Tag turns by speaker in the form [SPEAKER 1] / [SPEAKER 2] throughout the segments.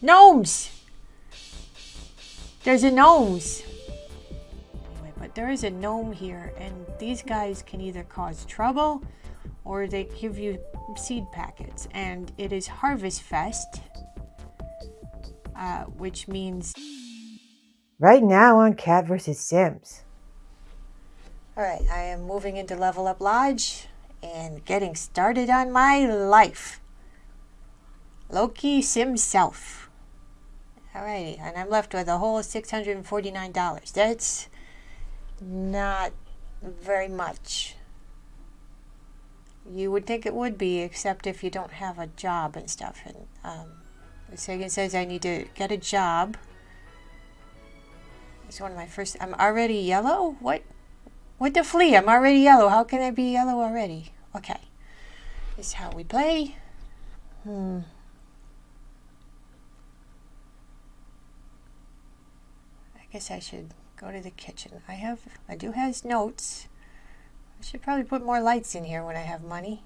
[SPEAKER 1] Gnomes! There's a gnomes. Anyway, but there is a gnome here, and these guys can either cause trouble or they give you seed packets. And it is Harvest Fest, uh, which means.
[SPEAKER 2] Right now on Cat vs. Sims.
[SPEAKER 1] Alright, I am moving into Level Up Lodge and getting started on my life. Loki Sims Self. Alrighty, and I'm left with a whole $649. That's not very much. You would think it would be, except if you don't have a job and stuff. And um, Sagan says I need to get a job. It's one of my first. I'm already yellow? What? What the flea? I'm already yellow. How can I be yellow already? Okay. This is how we play. Hmm. I guess I should go to the kitchen. I have, I do have notes. I should probably put more lights in here when I have money.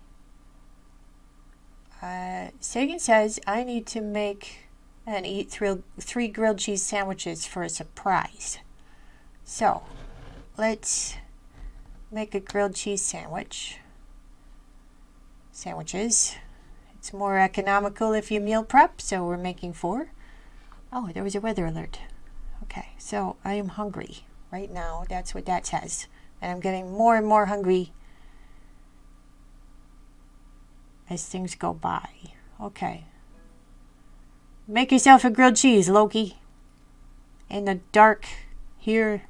[SPEAKER 1] Uh, Sagan says I need to make and eat three, three grilled cheese sandwiches for a surprise. So, let's make a grilled cheese sandwich. Sandwiches. It's more economical if you meal prep, so we're making four. Oh, there was a weather alert. Okay, so I am hungry right now. That's what that says. And I'm getting more and more hungry as things go by. Okay. Make yourself a grilled cheese, Loki. In the dark here.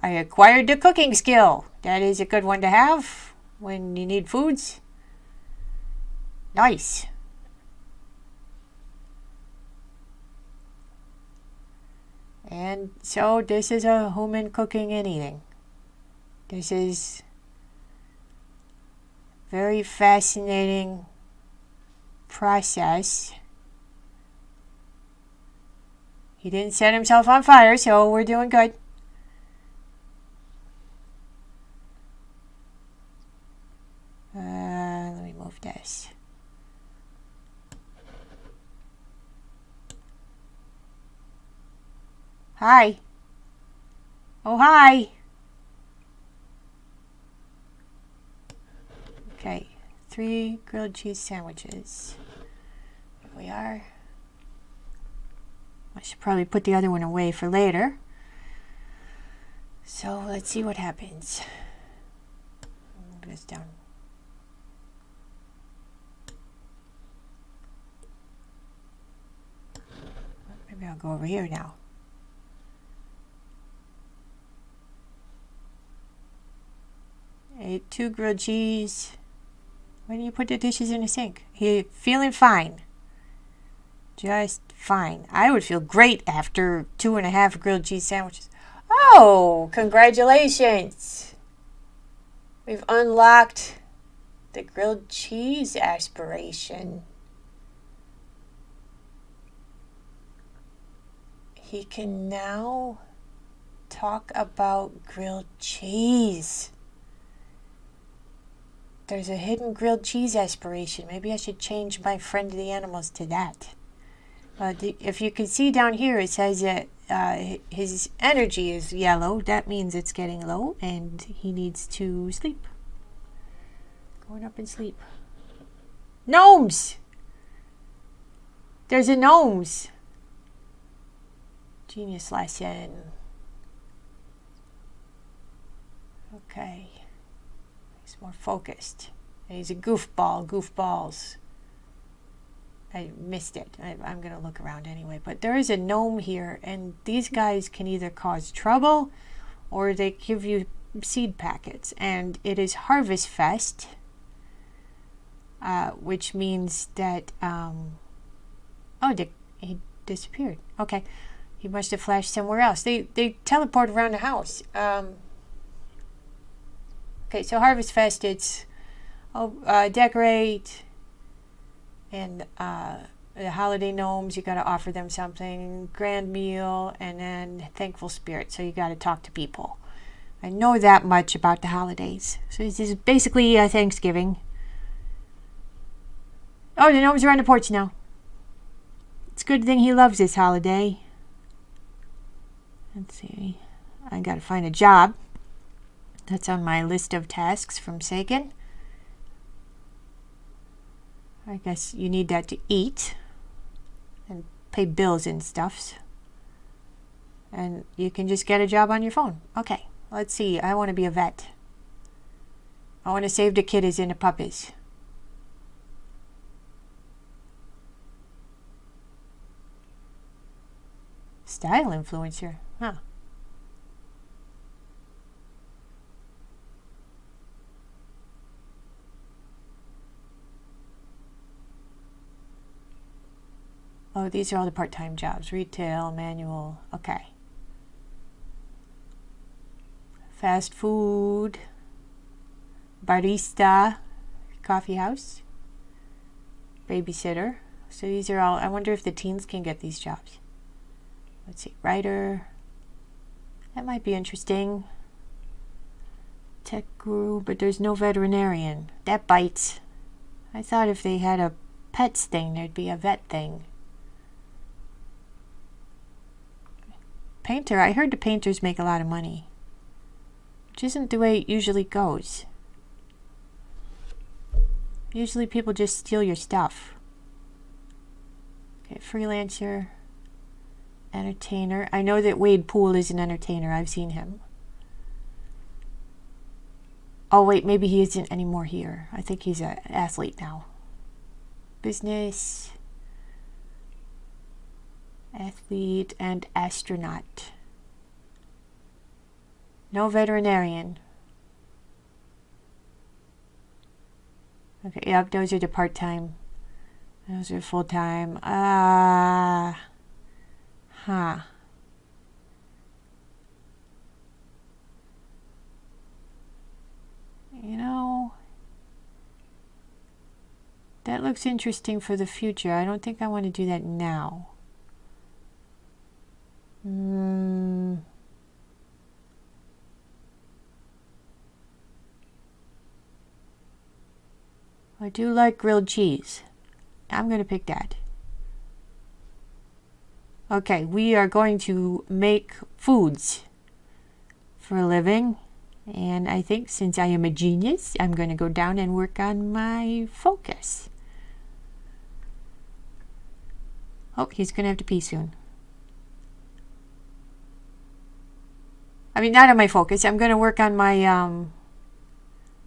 [SPEAKER 1] I acquired the cooking skill. That is a good one to have when you need foods. Nice. And so this is a human cooking anything. This is very fascinating process. He didn't set himself on fire, so we're doing good. Uh, let me move this. Hi. Oh, hi. Okay, three grilled cheese sandwiches. Here we are. I should probably put the other one away for later. So let's see what happens. Move this down. Maybe I'll go over here now. Ate two grilled cheese. Do you put the dishes in the sink? He feeling fine. Just fine. I would feel great after two and a half grilled cheese sandwiches. Oh, congratulations. We've unlocked the grilled cheese aspiration. He can now talk about grilled cheese. There's a hidden grilled cheese aspiration. Maybe I should change my friend of the animals to that. Uh, the, if you can see down here, it says that uh, his energy is yellow. That means it's getting low and he needs to sleep. Going up and sleep. Gnomes! There's a gnomes. Genius lesson. Okay more focused. And he's a goofball, goofballs. I missed it. I, am going to look around anyway. But there is a gnome here, and these guys can either cause trouble or they give you seed packets. And it is Harvest Fest, uh, which means that... Um, oh, they, he disappeared. Okay. He must have flashed somewhere else. They, they teleport around the house. Um, Okay, so Harvest Fest, it's oh, uh, decorate and uh, the holiday gnomes, you got to offer them something, grand meal, and then thankful spirit. So you got to talk to people. I know that much about the holidays. So this is basically uh, Thanksgiving. Oh, the gnomes are on the porch now. It's a good thing he loves this holiday. Let's see. I gotta find a job. That's on my list of tasks from Sagan. I guess you need that to eat and pay bills and stuffs. And you can just get a job on your phone. Okay, let's see. I want to be a vet. I want to save the kiddies and the puppies. Style influencer, huh? Oh, these are all the part-time jobs. Retail, manual, okay. Fast food, barista, coffee house, babysitter. So these are all, I wonder if the teens can get these jobs. Let's see, writer. That might be interesting. Tech guru, but there's no veterinarian. That bites. I thought if they had a pets thing, there'd be a vet thing. Painter, I heard the painters make a lot of money. Which isn't the way it usually goes. Usually people just steal your stuff. Okay, freelancer, entertainer. I know that Wade Poole is an entertainer. I've seen him. Oh wait, maybe he isn't anymore here. I think he's an athlete now. Business athlete, and astronaut. No veterinarian. Okay, yep, those are the part-time. Those are full-time. Ah, uh, huh. You know, that looks interesting for the future. I don't think I want to do that now. I do like grilled cheese. I'm going to pick that. Okay, we are going to make foods for a living. And I think since I am a genius, I'm going to go down and work on my focus. Oh, he's going to have to pee soon. I mean, not on my focus. I'm going to work on my um,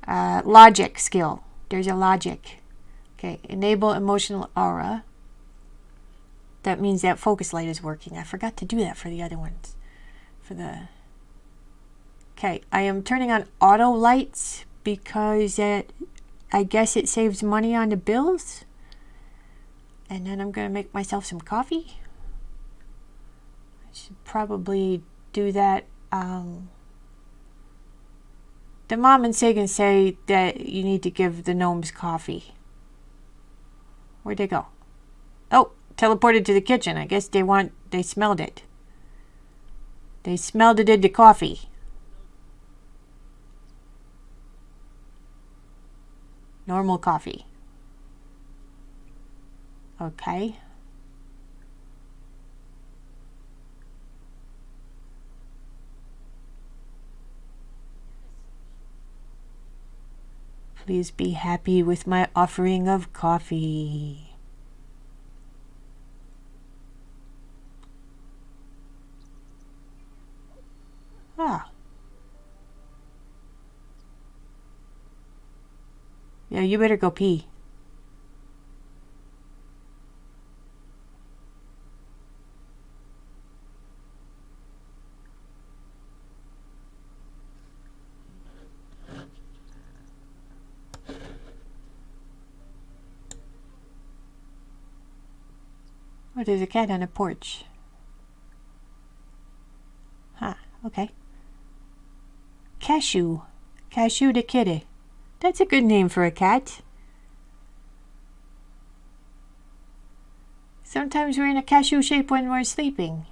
[SPEAKER 1] uh, logic skill. There's a logic. Okay, enable emotional aura. That means that focus light is working. I forgot to do that for the other ones. For the... Okay, I am turning on auto lights because it, I guess it saves money on the bills. And then I'm going to make myself some coffee. I should probably do that um, the mom and Sagan say that you need to give the gnomes coffee. Where'd they go? Oh, teleported to the kitchen. I guess they want, they smelled it. They smelled it in the coffee. Normal coffee. Okay. Please be happy with my offering of coffee. Ah. Yeah, you better go pee. Oh, there's a cat on a porch. Huh, okay. Cashew. Cashew the kitty. That's a good name for a cat. Sometimes we're in a cashew shape when we're sleeping.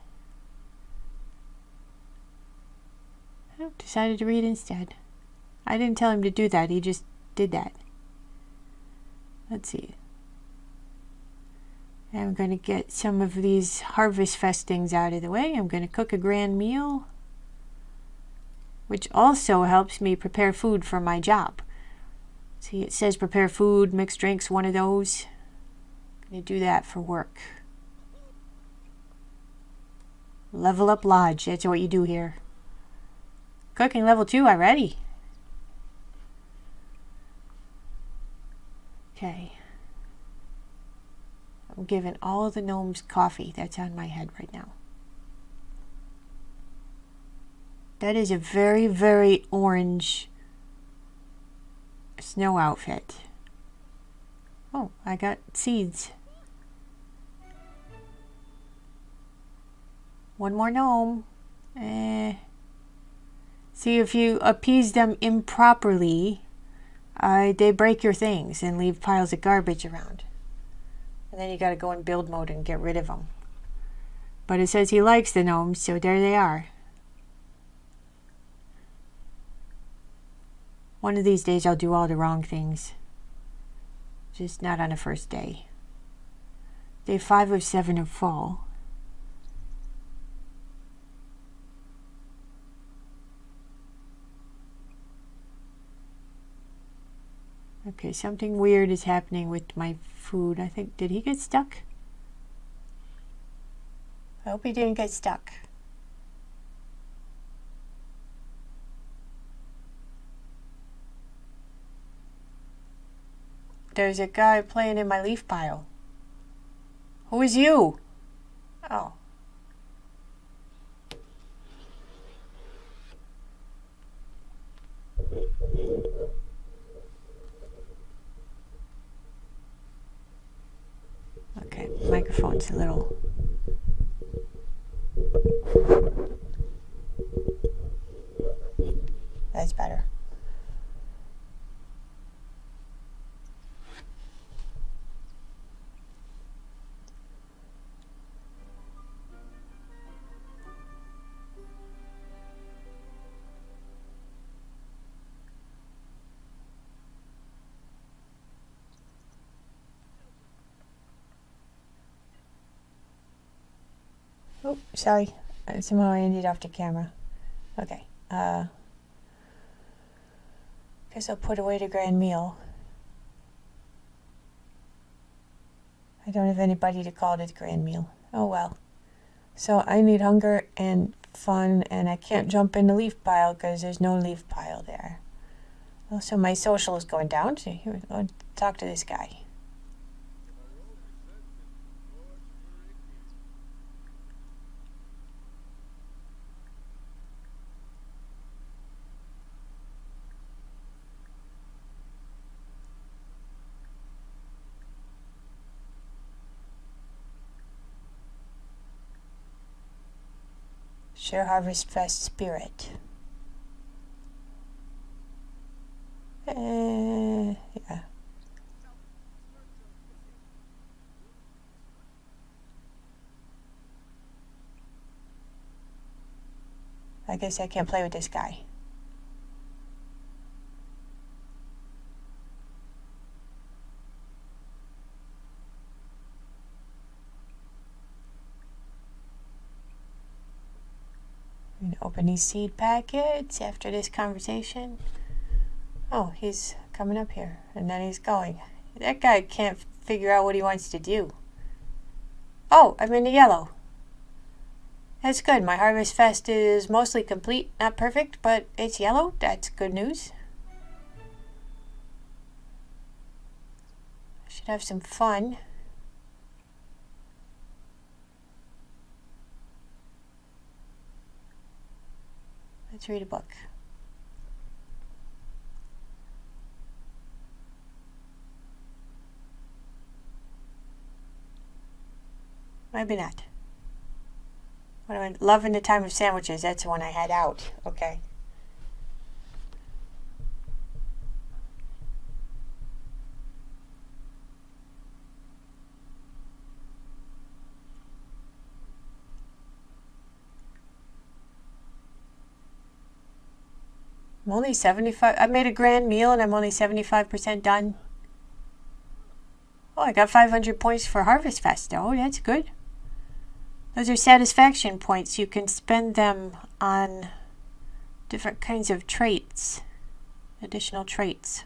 [SPEAKER 1] Oh, decided to read instead. I didn't tell him to do that. He just did that. Let's see. I'm going to get some of these Harvest Fest things out of the way. I'm going to cook a grand meal, which also helps me prepare food for my job. See, it says prepare food, mixed drinks, one of those. I'm going to do that for work. Level up lodge. That's what you do here. Cooking level two already. Okay. I'm giving all of the gnomes coffee. That's on my head right now. That is a very, very orange snow outfit. Oh, I got seeds. One more gnome. Eh. See, if you appease them improperly, uh, they break your things and leave piles of garbage around. And then you got to go in build mode and get rid of them. But it says he likes the gnomes, so there they are. One of these days I'll do all the wrong things. Just not on the first day. Day five of seven of fall. Okay, something weird is happening with my food. I think, did he get stuck? I hope he didn't get stuck. There's a guy playing in my leaf pile. Who is you? Oh. Okay, microphone's a little. That's better. Sorry. Somehow I ended off the camera. Okay. Uh, guess I'll put away the grand meal. I don't have anybody to call it grand meal. Oh well. So I need hunger and fun, and I can't jump in the leaf pile because there's no leaf pile there. Also, my social is going down. So here, talk to this guy. Share Harvest Fest spirit. Uh, yeah. I guess I can't play with this guy. Open these seed packets after this conversation. Oh, he's coming up here and then he's going. That guy can't figure out what he wants to do. Oh, I'm in the yellow. That's good. My Harvest Fest is mostly complete. Not perfect, but it's yellow. That's good news. I should have some fun. Let's read a book. Maybe not. What am I loving the time of sandwiches? That's the one I had out. Okay. I'm only 75. I made a grand meal and I'm only 75% done. Oh, I got 500 points for Harvest Fest. Oh, that's good. Those are satisfaction points. You can spend them on different kinds of traits, additional traits.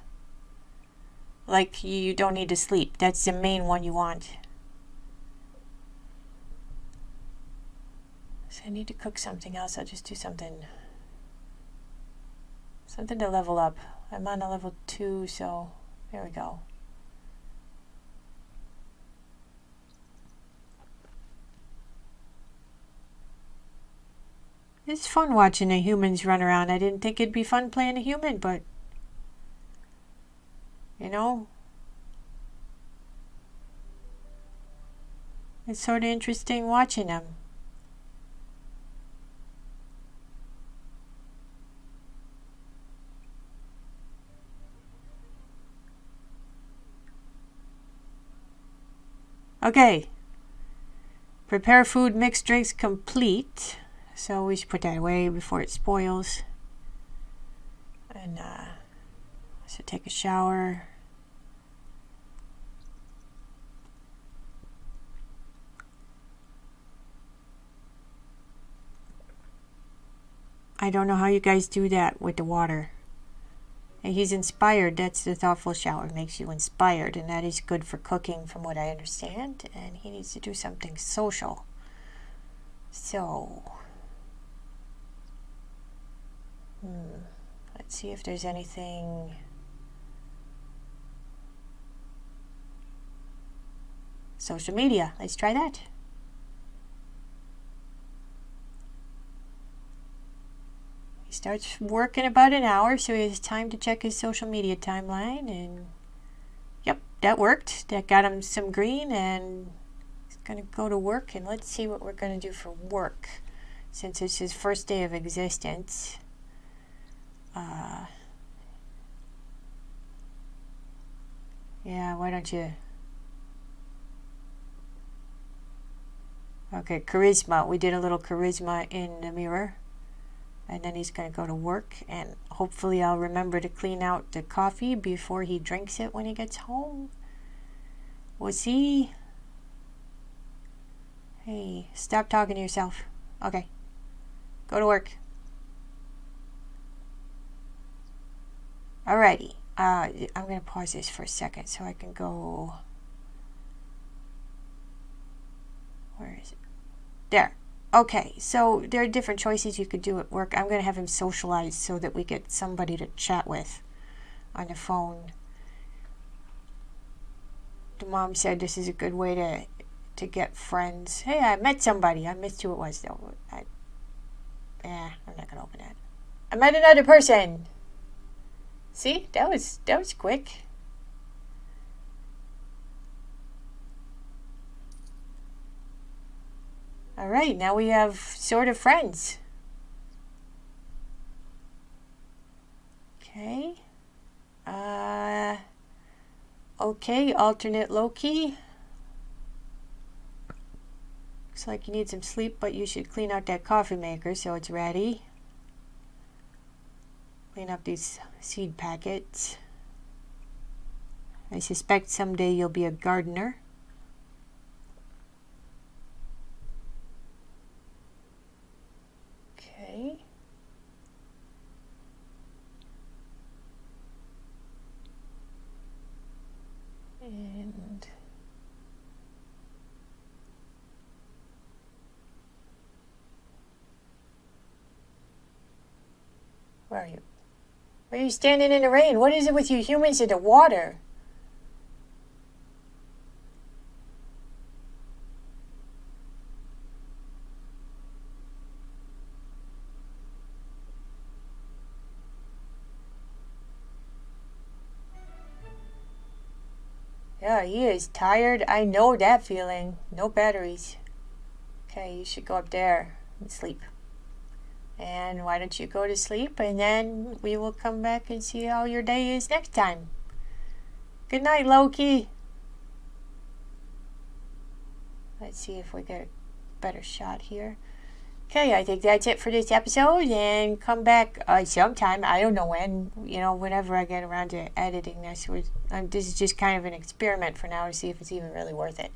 [SPEAKER 1] Like you don't need to sleep. That's the main one you want. So I need to cook something else. I'll just do something something to level up. I'm on a level 2, so there we go. It's fun watching the humans run around. I didn't think it'd be fun playing a human, but you know, it's sort of interesting watching them. Okay. Prepare food, mixed drinks complete. So we should put that away before it spoils. And uh, should take a shower. I don't know how you guys do that with the water. And he's inspired. That's the thoughtful shower. Makes you inspired. And that is good for cooking, from what I understand. And he needs to do something social. So, hmm, let's see if there's anything. Social media. Let's try that. He starts work in about an hour, so he has time to check his social media timeline. And yep, that worked. That got him some green, and he's going to go to work. And let's see what we're going to do for work since it's his first day of existence. Uh, yeah, why don't you? Okay, charisma. We did a little charisma in the mirror and then he's going to go to work and hopefully I'll remember to clean out the coffee before he drinks it when he gets home. Was he? Hey, stop talking to yourself. Okay. Go to work. Alrighty. Uh, I'm going to pause this for a second so I can go... Where is it? There. Okay, so there are different choices you could do at work. I'm going to have him socialize so that we get somebody to chat with on the phone. The mom said this is a good way to to get friends. Hey, I met somebody. I missed who it was though. I, yeah, I'm not going to open that. I met another person. See, that was that was quick. All right, now we have sort of friends. Okay. Uh, okay, alternate Loki. Looks like you need some sleep, but you should clean out that coffee maker so it's ready. Clean up these seed packets. I suspect someday you'll be a gardener. Okay. And where are you? Why are you standing in the rain? What is it with you humans in the water? Yeah, he is tired. I know that feeling. No batteries. Okay, you should go up there and sleep. And why don't you go to sleep and then we will come back and see how your day is next time. Good night, Loki. Let's see if we get a better shot here. Okay, I think that's it for this episode, and come back uh, sometime. I don't know when. You know, whenever I get around to editing this, was um, this is just kind of an experiment for now to see if it's even really worth it.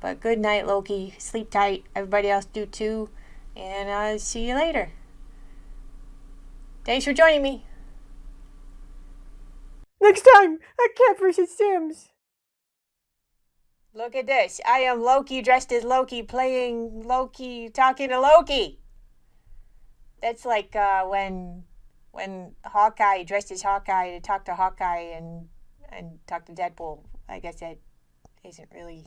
[SPEAKER 1] But good night, Loki. Sleep tight. Everybody else do too, and I'll see you later. Thanks for joining me.
[SPEAKER 2] Next time on Cat vs. Sims.
[SPEAKER 1] Look at this. I am Loki dressed as Loki, playing Loki, talking to Loki. That's like uh, when when Hawkeye dressed as Hawkeye to talk to Hawkeye and and talk to Deadpool. I guess that isn't really